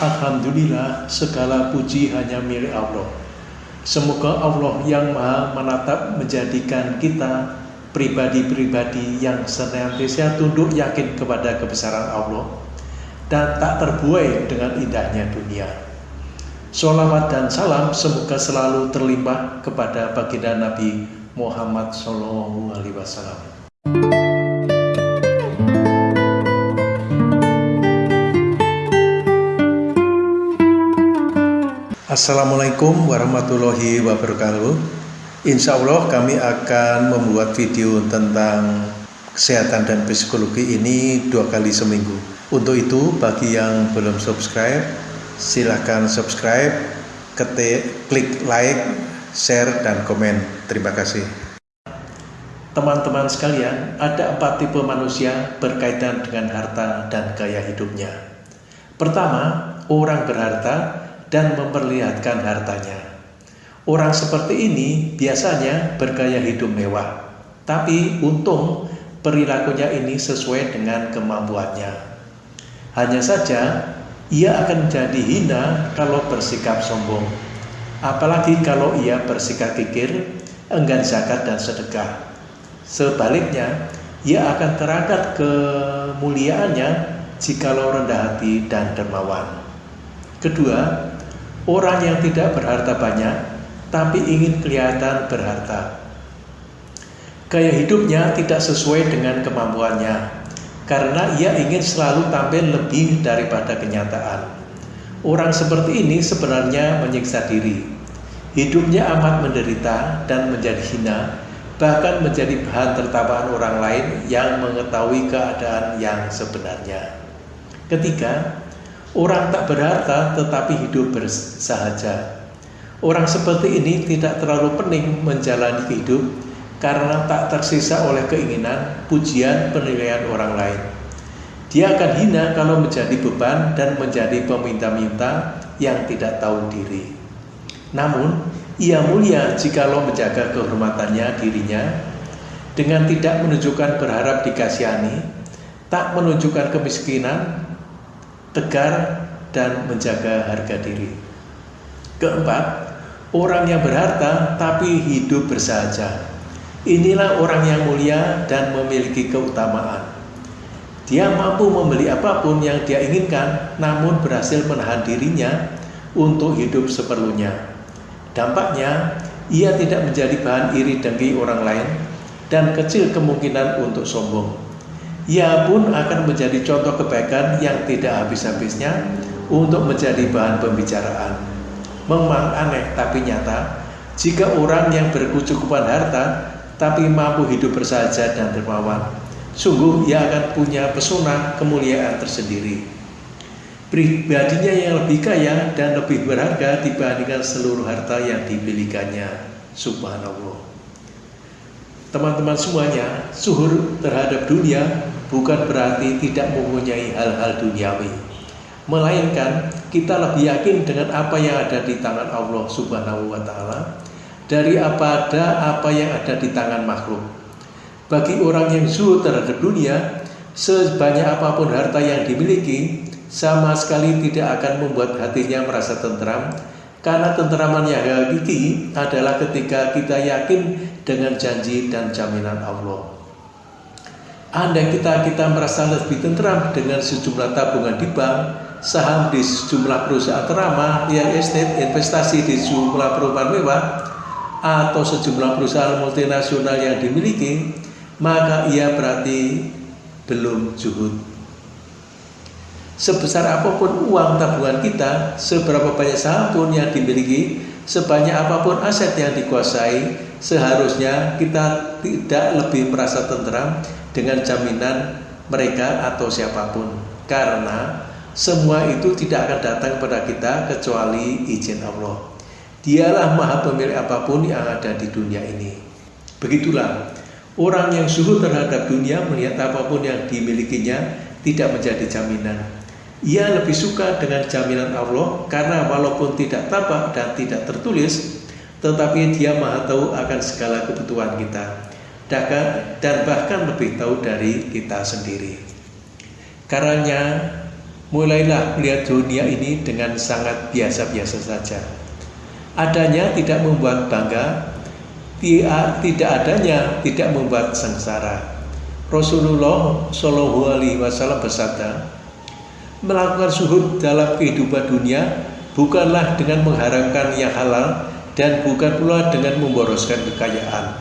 Alhamdulillah segala puji hanya milik Allah. Semoga Allah yang maha menatap menjadikan kita pribadi-pribadi yang senantiasa tunduk yakin kepada kebesaran Allah dan tak terbuai dengan indahnya dunia. Salawat dan salam semoga selalu terlimpah kepada baginda Nabi Muhammad Sallallahu Alaihi Wasallam. Assalamualaikum warahmatullahi wabarakatuh. Insya Allah kami akan membuat video tentang kesehatan dan psikologi ini dua kali seminggu. Untuk itu bagi yang belum subscribe silahkan subscribe ketik, klik like, share, dan komen. Terima kasih. Teman-teman sekalian, ada empat tipe manusia berkaitan dengan harta dan gaya hidupnya. Pertama, orang berharta dan memperlihatkan hartanya. Orang seperti ini biasanya bergaya hidup mewah, tapi untung perilakunya ini sesuai dengan kemampuannya. Hanya saja, ia akan menjadi hina kalau bersikap sombong, apalagi kalau ia bersikap kikir, enggan zakat dan sedekah. Sebaliknya, ia akan terangkat kemuliaannya jikalau rendah hati dan dermawan. Kedua, Orang yang tidak berharta banyak, tapi ingin kelihatan berharta. Gaya hidupnya tidak sesuai dengan kemampuannya, karena ia ingin selalu tampil lebih daripada kenyataan. Orang seperti ini sebenarnya menyiksa diri. Hidupnya amat menderita dan menjadi hina, bahkan menjadi bahan tertawaan orang lain yang mengetahui keadaan yang sebenarnya. Ketiga, Orang tak berharta tetapi hidup bersahaja. Orang seperti ini tidak terlalu pening menjalani hidup karena tak tersisa oleh keinginan, pujian, penilaian orang lain. Dia akan hina kalau menjadi beban dan menjadi peminta-minta yang tidak tahu diri. Namun, ia mulia jikalau menjaga kehormatannya dirinya dengan tidak menunjukkan berharap dikasihani, tak menunjukkan kemiskinan, tegar, dan menjaga harga diri. Keempat, orang yang berharta tapi hidup bersahaja. Inilah orang yang mulia dan memiliki keutamaan. Dia mampu membeli apa pun yang dia inginkan, namun berhasil menahan dirinya untuk hidup seperlunya. Dampaknya, ia tidak menjadi bahan iri dengki orang lain dan kecil kemungkinan untuk sombong ia pun akan menjadi contoh kebaikan yang tidak habis-habisnya untuk menjadi bahan pembicaraan. Memang aneh tapi nyata, jika orang yang berkecukupan harta tapi mampu hidup bersahaja dan dermawan, sungguh ia akan punya pesona kemuliaan tersendiri. Pribadinya yang lebih kaya dan lebih berharga dibandingkan seluruh harta yang dimilikannya. Subhanallah. Teman-teman semuanya, suhur terhadap dunia bukan berarti tidak mempunyai hal-hal duniawi. Melainkan kita lebih yakin dengan apa yang ada di tangan Allah Subhanahu wa taala dari apa ada apa yang ada di tangan makhluk. Bagi orang yang suhur terhadap dunia, sebanyak apa pun harta yang dimiliki, sama sekali tidak akan membuat hatinya merasa tentram karena tenteraman yang hakiki adalah ketika kita yakin dengan janji dan jaminan Allah. Andai kita kita merasa lebih tentram dengan sejumlah tabungan di bank, saham di sejumlah perusahaan ternama, real estate, investasi di sejumlah perumahan mewah, atau sejumlah perusahaan multinasional yang dimiliki, maka ia berarti belum juhud sebesar apa pun uang tabungan kita, seberapa banyak saham pun yang dimiliki, sebanyak apa pun aset yang dikuasai, seharusnya kita tidak lebih merasa tenteram dengan jaminan mereka atau siapa pun. Karena semua itu tidak akan datang kepada kita kecuali izin Allah. Dialah maha pemilik apa pun yang ada di dunia ini. Begitulah, orang yang suhu terhadap dunia melihat apa pun yang dimilikinya tidak menjadi jaminan ia lebih suka dengan jaminan Allah karena walaupun tidak tampak dan tidak tertulis, tetapi dia maha tahu akan segala kebutuhan kita dan bahkan lebih tahu dari kita sendiri. Karena mulailah melihat dunia ini dengan sangat biasa-biasa saja. Adanya tidak membuat bangga, tidak adanya tidak membuat sengsara. Rasulullah Shallallahu Alaihi Wasallam bersabda, melakukan suhud dalam kehidupan dunia bukanlah dengan mengharamkan yang halal dan bukan pula dengan memboroskan kekayaan.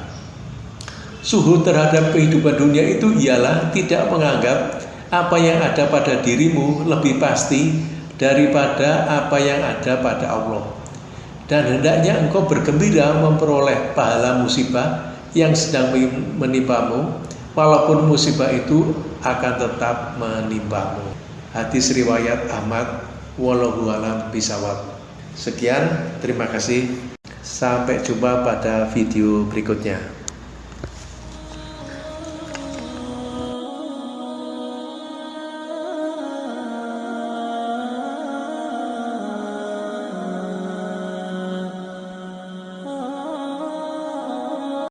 Suhud terhadap kehidupan dunia itu ialah tidak menganggap apa yang ada pada dirimu lebih pasti daripada apa yang ada pada Allah. Dan hendaknya engkau bergembira memperoleh pahala musibah yang sedang menimpamu, walaupun musibah itu akan tetap menimpamu. Hadis riwayat Ahmad, wallahu alam bisawab. Sekian, terima kasih. Sampai jumpa pada video berikutnya.